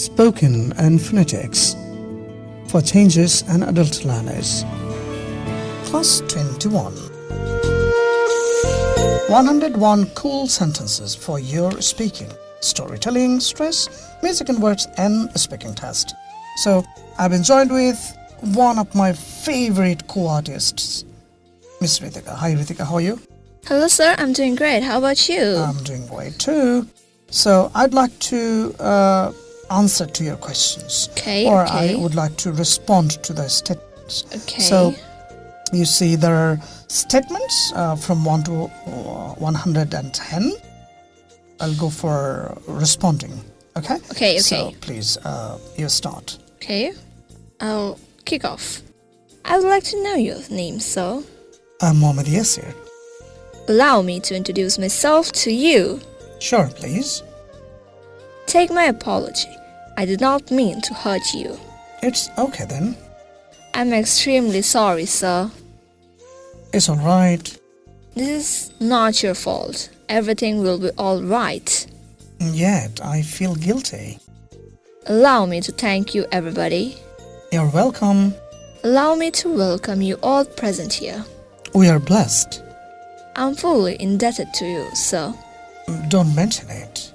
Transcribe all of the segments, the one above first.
Spoken and Phonetics for Changes and Adult Learners. Class 21 101 cool sentences for your speaking, storytelling, stress, music and words, and speaking test. So, I've been joined with one of my favorite co artists, Miss Ritika. Hi, Ritika, how are you? Hello, sir. I'm doing great. How about you? I'm doing great too. So, I'd like to uh, answer to your questions. okay. or okay. I would like to respond to the statements. okay. So, you see, there are statements uh, from 1 to uh, 110. I'll go for responding. Okay? Okay, okay. So, please, uh, you start. okay. I'll kick off. I would like to know your name, sir. I'm Mohammed Yasir. Allow me to introduce myself to you. Sure, please. Take my apology. I did not mean to hurt you. It's okay then. I'm extremely sorry, sir. It's alright. This is not your fault. Everything will be all right. Yet, I feel guilty. Allow me to thank you, everybody. You're welcome. Allow me to welcome you all present here. We are blessed. I'm fully indebted to you, sir. Don't mention it.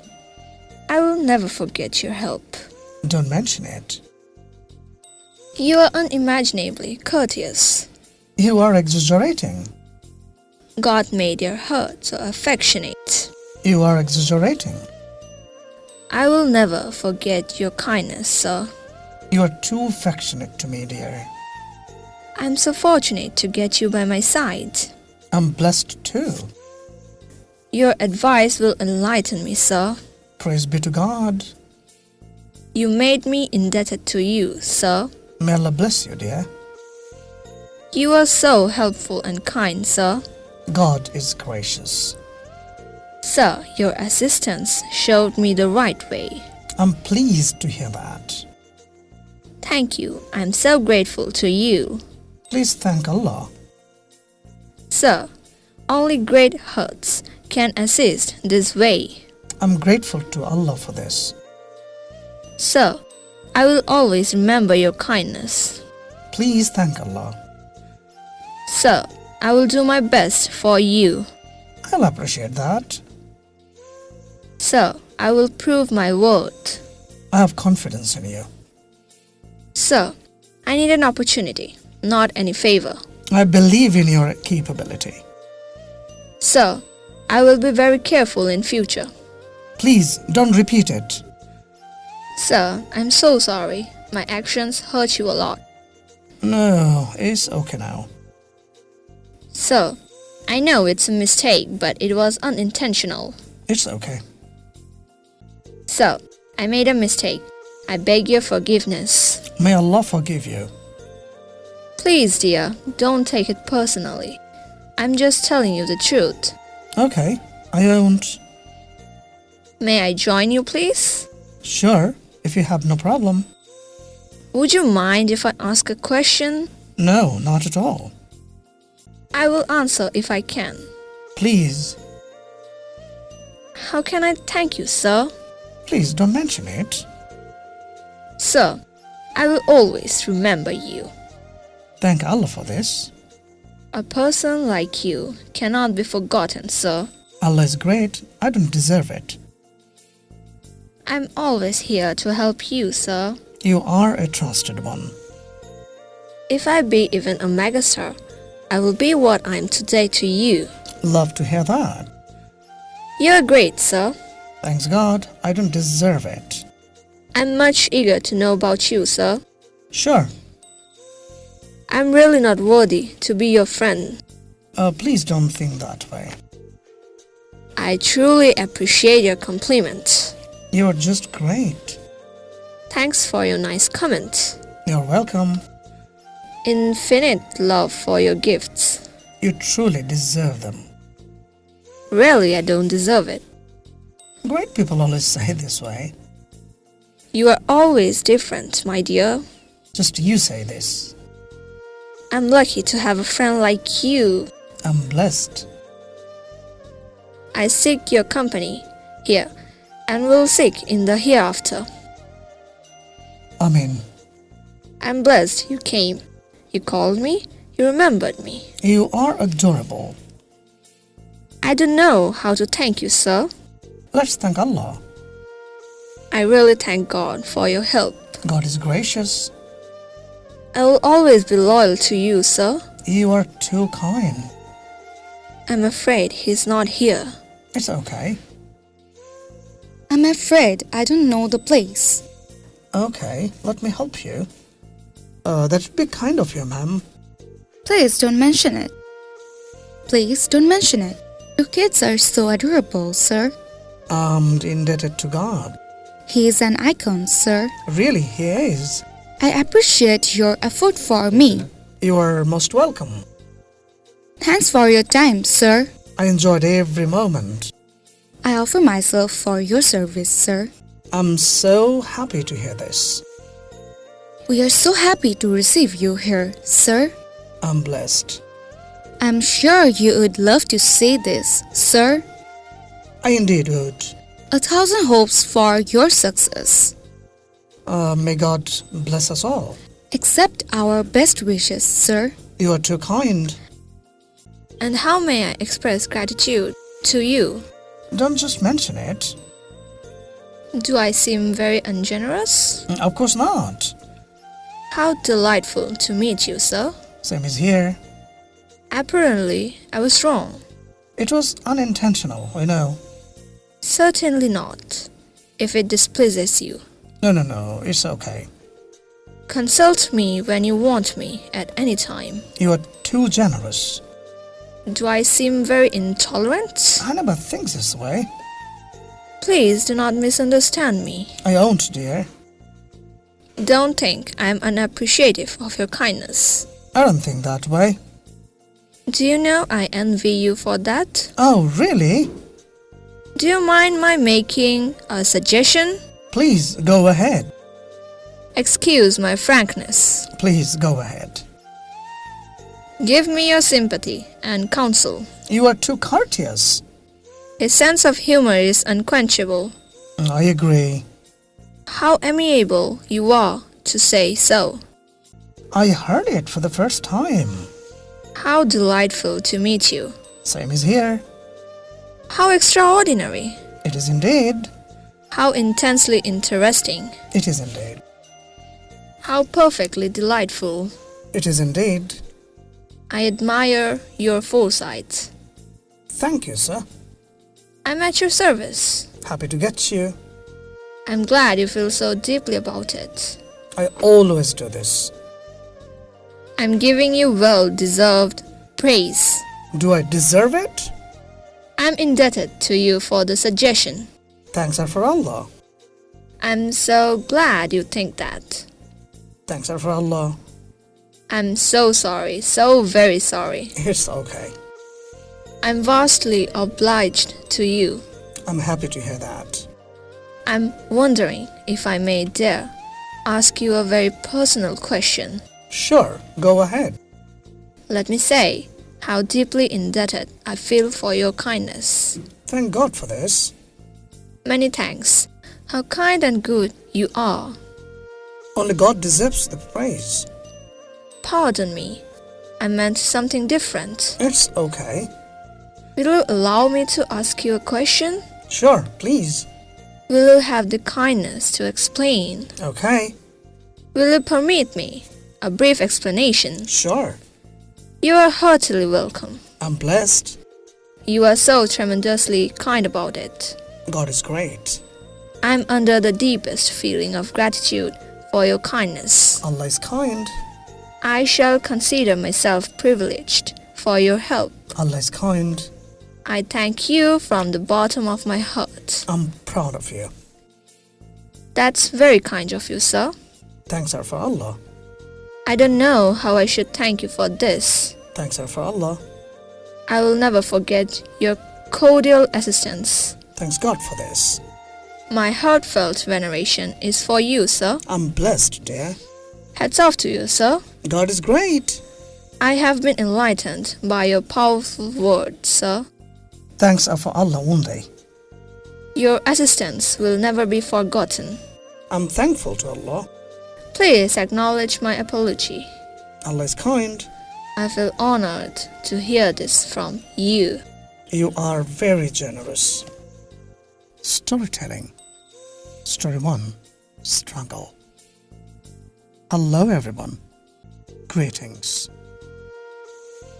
I will never forget your help. Don't mention it. You are unimaginably courteous. You are exaggerating. God made your heart so affectionate. You are exaggerating. I will never forget your kindness, sir. You are too affectionate to me, dear. I'm so fortunate to get you by my side. I'm blessed too. Your advice will enlighten me, sir. Praise be to God. You made me indebted to you, sir. May Allah bless you, dear. You are so helpful and kind, sir. God is gracious. Sir, your assistance showed me the right way. I'm pleased to hear that. Thank you. I'm so grateful to you. Please thank Allah. Sir, only great hearts can assist this way. I'm grateful to Allah for this. Sir, I will always remember your kindness. Please thank Allah. Sir, I will do my best for you. I'll appreciate that. Sir, I will prove my word. I have confidence in you. Sir, I need an opportunity, not any favor. I believe in your capability. Sir, I will be very careful in future. Please don't repeat it. Sir, I'm so sorry. My actions hurt you a lot. No, it's okay now. Sir, I know it's a mistake, but it was unintentional. It's okay. Sir, I made a mistake. I beg your forgiveness. May Allah forgive you. Please, dear, don't take it personally. I'm just telling you the truth. Okay, I won't. May I join you, please? Sure, if you have no problem. Would you mind if I ask a question? No, not at all. I will answer if I can. Please, How can I thank you, sir? please don't mention it. Sir, I will always remember you. Thank Allah for this. A person like you cannot be forgotten, sir. Allah is great. I don't deserve it. I'm always here to help you, sir. You are a trusted one. If I be even a megastar, I will be what I am today to you. Love to hear that. You're great, sir. Thanks God, I don't deserve it. I'm much eager to know about you, sir. Sure. I'm really not worthy to be your friend. Uh, please don't think that way. I truly appreciate your compliment. You're just great. Thanks for your nice comments. You're welcome. Infinite love for your gifts. You truly deserve them. Really, I don't deserve it. Great people always say this way. You are always different, my dear. Just you say this. I'm lucky to have a friend like you. I'm blessed. I seek your company here and will seek in the hereafter. Amen. I'm blessed you came. You called me. You remembered me. You are adorable. I don't know how to thank you, sir. Let's thank Allah. I really thank God for your help. God is gracious. I will always be loyal to you, sir. You are too kind. I'm afraid he's not here. It's okay. I'm afraid I don't know the place. Okay, let me help you. Uh, that'd be kind of you, ma'am. Please don't mention it. Please don't mention it. Your kids are so adorable, sir. I'm indebted to God. He is an icon, sir. Really, he is. I appreciate your effort for me. You are most welcome. Thanks for your time, sir. I enjoyed every moment. I offer myself for your service, sir. I'm so happy to hear this. We are so happy to receive you here, sir. I'm blessed. I'm sure you would love to see this, sir. I indeed would. A thousand hopes for your success. Uh, may God bless us all. Accept our best wishes, sir. You are too kind. And how may I express gratitude to you? Don't just mention it. Do I seem very ungenerous? Mm, of course not. How delightful to meet you, sir. Same is here. Apparently, I was wrong. It was unintentional, I know. Certainly not. If it displeases you, No, no, no, it's okay. consult me when you want me at any time. You are too generous. Do I seem very intolerant? I never think this way. Please do not misunderstand me. I won't, dear. Don't think I am unappreciative of your kindness. I don't think that way. Do you know I envy you for that? Oh, really? Do you mind my making a suggestion? Please go ahead. Excuse my frankness. Please go ahead. Give me your sympathy and counsel. You are too courteous. His sense of humor is unquenchable. I agree. How amiable you are to say so. I heard it for the first time. How delightful to meet you. Same is here. How extraordinary. It is indeed. How intensely interesting. It is indeed. How perfectly delightful. It is indeed. I admire your foresight. Thank you, sir. I'm at your service. Happy to get you. I'm glad you feel so deeply about it. I always do this. I'm giving you well deserved praise. Do I deserve it? I'm indebted to you for the suggestion. Thanks are for Allah. I'm so glad you think that. Thanks are for Allah. I'm so sorry, so very sorry. It's okay. I'm vastly obliged to you. I'm happy to hear that. I'm wondering if I may dare ask you a very personal question. Sure, go ahead. Let me say how deeply indebted I feel for your kindness. Thank God for this. Many thanks. How kind and good you are. Only God deserves the praise. Pardon me. I meant something different. It's okay. Will you allow me to ask you a question? Sure, please. Will you have the kindness to explain? Okay, Will you permit me a brief explanation? sure. You are heartily welcome. I'm blessed. You are so tremendously kind about it. God is great. I'm under the deepest feeling of gratitude for your kindness. Allah is kind. I shall consider myself privileged for your help. Allah is kind. I thank you from the bottom of my heart. I'm proud of you. That's very kind of you, sir. Thanks are for Allah. I don't know how I should thank you for this. Thanks are for Allah. I will never forget your cordial assistance. Thanks God for this. My heartfelt veneration is for you, sir. I'm blessed, dear. Hats off to you, sir. God is great. I have been enlightened by your powerful words, sir. Thanks are for Allah only. Your assistance will never be forgotten. I'm thankful to Allah. Please acknowledge my apology. Allah is kind. I feel honored to hear this from you. You are very generous. Storytelling. Story 1 Struggle. Hello, everyone. Greetings.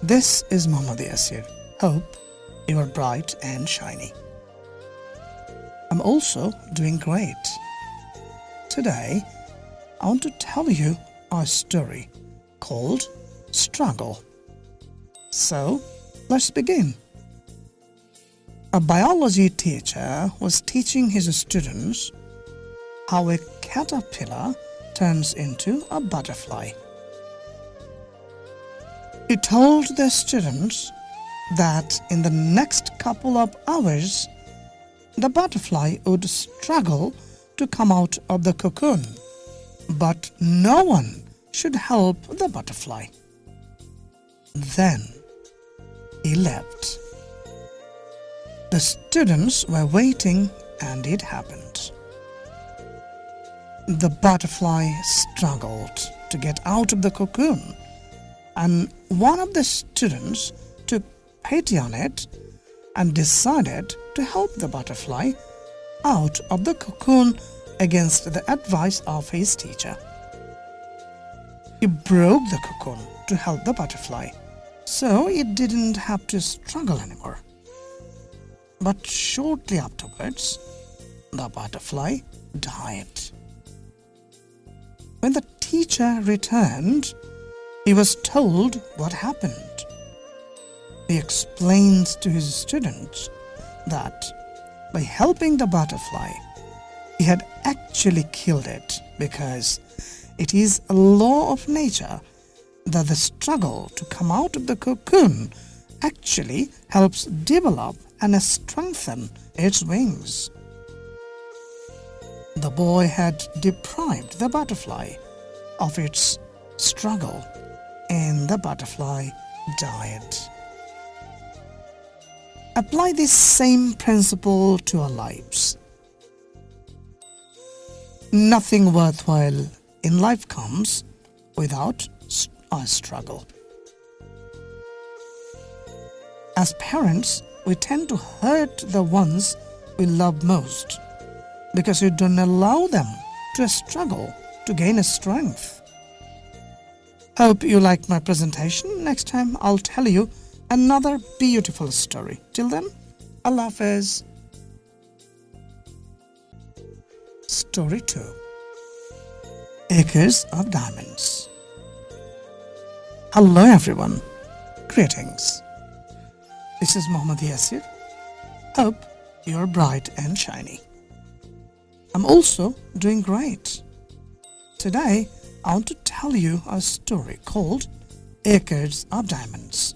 This is Muhammad Yasir. Hope you are bright and shiny. I'm also doing great. Today, I want to tell you a story called Struggle. So, let's begin. A biology teacher was teaching his students how a caterpillar turns into a butterfly. He told the students that in the next couple of hours, the butterfly would struggle to come out of the cocoon, but no one should help the butterfly. Then he left. The students were waiting and it happened. The butterfly struggled to get out of the cocoon and one of the students took pity on it and decided to help the butterfly out of the cocoon against the advice of his teacher. He broke the cocoon to help the butterfly, so it didn't have to struggle anymore. But shortly afterwards, the butterfly died. When the teacher returned, he was told what happened. He explained to his students that by helping the butterfly, he had actually killed it because it is a law of nature that the struggle to come out of the cocoon actually helps develop and strengthen its wings. The boy had deprived the butterfly of its struggle and the butterfly died. Apply this same principle to our lives. Nothing worthwhile in life comes without a struggle. As parents, we tend to hurt the ones we love most because you don't allow them to struggle to gain a strength. Hope you liked my presentation. Next time I'll tell you another beautiful story. Till then, Allah Hafiz. Story 2 Acres of Diamonds Hello everyone. Greetings. This is Muhammad Yasir. Hope you're bright and shiny. I'm also doing great. Today, I want to tell you a story called Acres of Diamonds.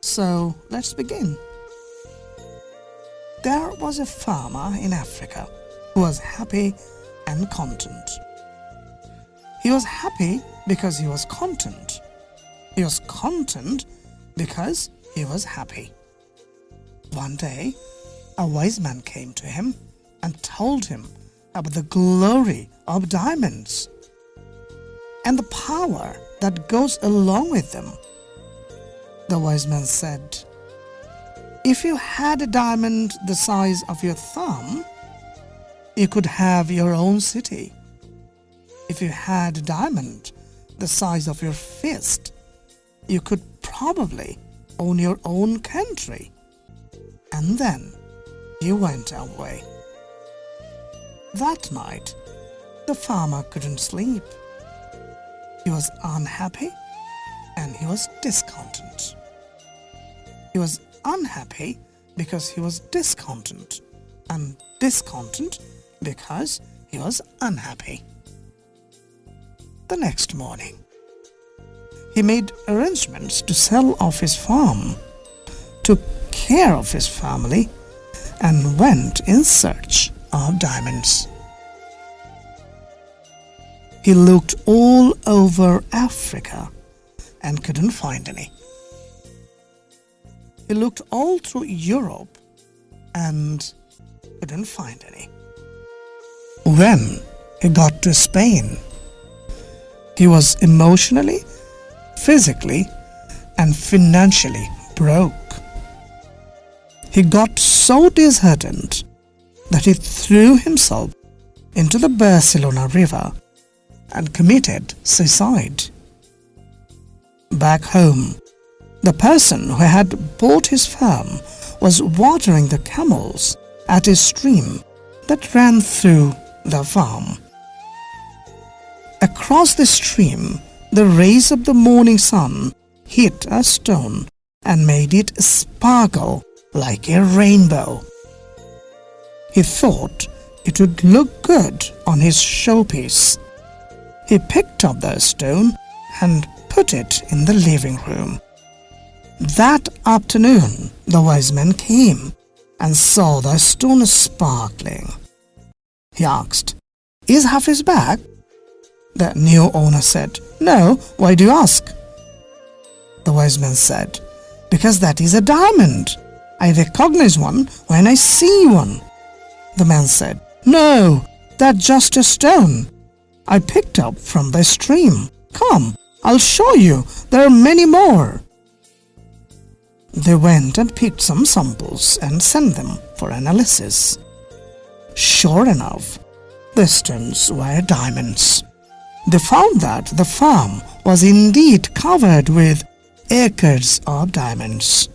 So let's begin. There was a farmer in Africa who was happy and content. He was happy because he was content. He was content because he was happy. One day, a wise man came to him and told him about the glory of diamonds and the power that goes along with them. The wise man said, If you had a diamond the size of your thumb, you could have your own city. If you had a diamond the size of your fist, you could probably own your own country. And then he went away. That night, the farmer couldn't sleep. He was unhappy and he was discontent. He was unhappy because he was discontent and discontent because he was unhappy. The next morning, he made arrangements to sell off his farm, took care of his family, and went in search of diamonds. He looked all over Africa and couldn't find any. He looked all through Europe and couldn't find any. When he got to Spain, He was emotionally, physically, and financially broke. He got so disheartened that he threw himself into the Barcelona River and committed suicide. Back home, the person who had bought his farm was watering the camels at a stream that ran through the farm. Across the stream, the rays of the morning sun hit a stone and made it sparkle like a rainbow. He thought it would look good on his showpiece. He picked up the stone and put it in the living room. That afternoon, the wise man came and saw the stone sparkling. He asked, Is Hafiz back? The new owner said, No, why do you ask? The wise man said, Because that is a diamond. I recognize one when I see one. The man said, No, that's just a stone. I picked up from the stream. Come, I'll show you. There are many more. They went and picked some samples and sent them for analysis. Sure enough, the stones were diamonds. They found that the farm was indeed covered with acres of diamonds.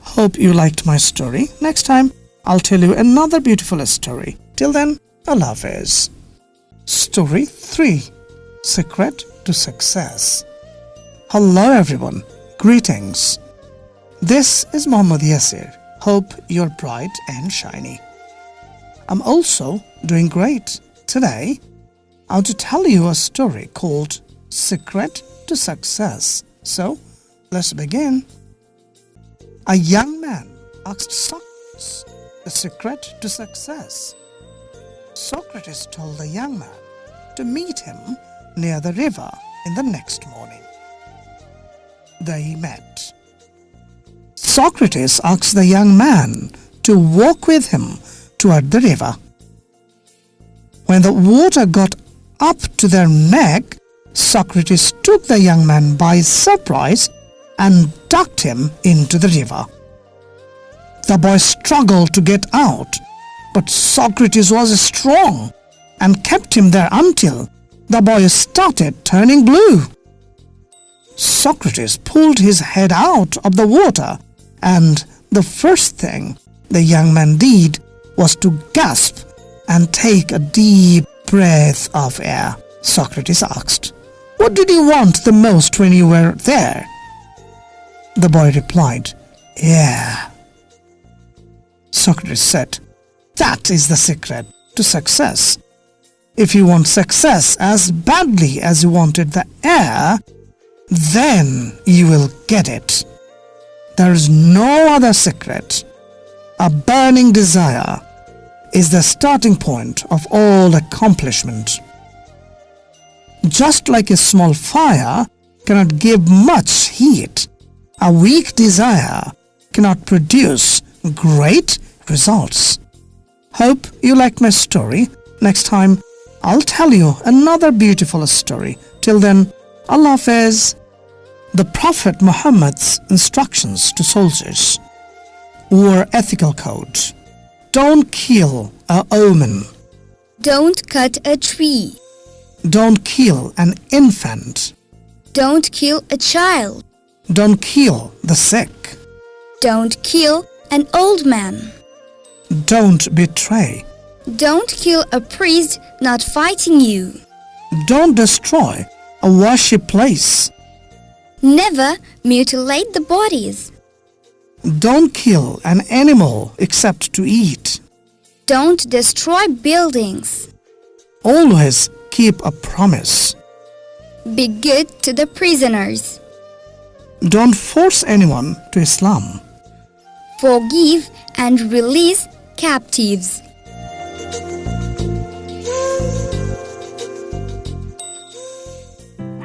Hope you liked my story. Next time, I'll tell you another beautiful story. Till then, Allah Hafiz. Story 3 Secret to Success. Hello, everyone. Greetings. This is Muhammad Yasir. Hope you're bright and shiny. I'm also doing great. Today, I want to tell you a story called Secret to Success. So, let's begin. A young man asked Socrates the secret to success. Socrates told the young man to meet him near the river in the next morning. They met. Socrates asked the young man to walk with him toward the river. When the water got up to their neck, Socrates took the young man by surprise and ducked him into the river. The boy struggled to get out, but Socrates was strong and kept him there until the boy started turning blue. Socrates pulled his head out of the water and the first thing the young man did was to gasp and take a deep breath of air. Socrates asked, What did you want the most when you were there? The boy replied, Air. Socrates said, That is the secret to success. If you want success as badly as you wanted the air, then you will get it. There is no other secret. A burning desire is the starting point of all accomplishment. Just like a small fire cannot give much heat, a weak desire cannot produce great results. Hope you liked my story. Next time, I'll tell you another beautiful story. Till then, Allah Hafiz. The Prophet Muhammad's instructions to soldiers were ethical code. Don't kill a omen. Don't cut a tree. Don't kill an infant. Don't kill a child. Don't kill the sick. Don't kill an old man. Don't betray. Don't kill a priest not fighting you. Don't destroy a worship place. Never mutilate the bodies. Don't kill an animal except to eat. Don't destroy buildings. Always keep a promise. Be good to the prisoners. Don't force anyone to Islam. Forgive and release captives.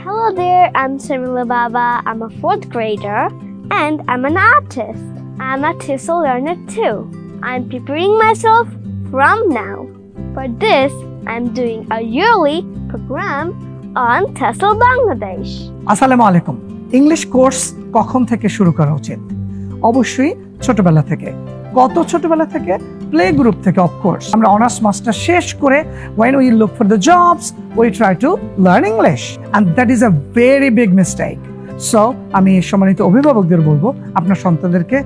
Hello there, I'm Samila Baba. I'm a fourth grader and I'm an artist. I'm a TESOL learner too. I'm preparing myself from now. For this, I'm doing a yearly program on TESOL Bangladesh. আসসালামু আলাইকুম English course কখন থেকে শুরু করা উচিত অবশ্যই ছোটবেলা থেকে কত ছোটবেলা থেকে প্লে গ্রুপ থেকে অফকোর্স আমরা অনার্স মাস্টার শেষ করে when we look for the jobs we try to learn English and that is a very big mistake. So আমি সম্মানিত অভিভাবকদের বলব, আপনার সন্তানদেরকে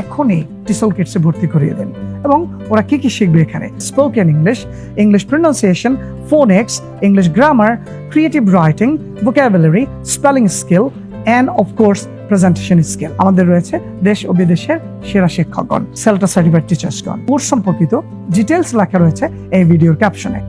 এখনই টিসল কিটসে ভর্তি করিয়ে দেন। এবং ওরা কি কি শিখবে এখানে? Spoken English English pronunciation phonics English grammar creative writing vocabulary spelling skill and of course presentation skill আমাদের রয়েছে দেশ ও বিদেশের সেরা শিক্ষকগণ সেলটা সার্টিফাইড টিচার্সগণ কোর্স সম্পর্কিত ডিটেলস লেখা রয়েছে এই ভিডিওর ক্যাপশনে